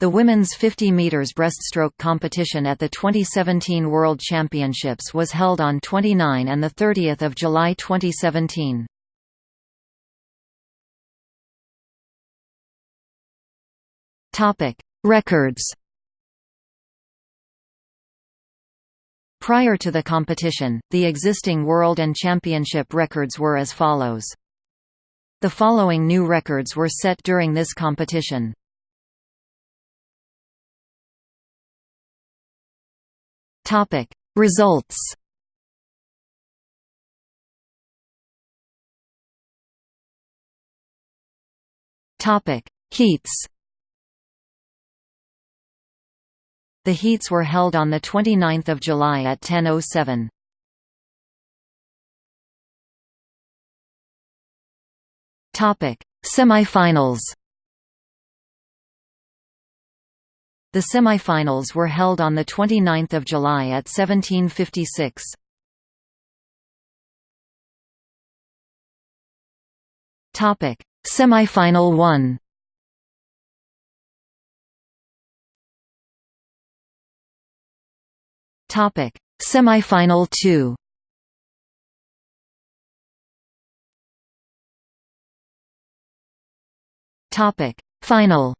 The women's 50 meters breaststroke competition at the 2017 World Championships was held on 29 and 30 July 2017. Topic: Records Prior to the competition, the existing world and championship records were as follows. The following new records were set during this competition. Topic. Results Topic. Heats The heats were held on 29 July at 10.07. Topic: Semifinals The semifinals were held on 29 July at 1756. Semifinal 1 Topic: Semifinal 2. Topic: Final.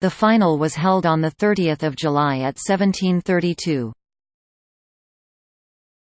The final was held on 30 July at 1732.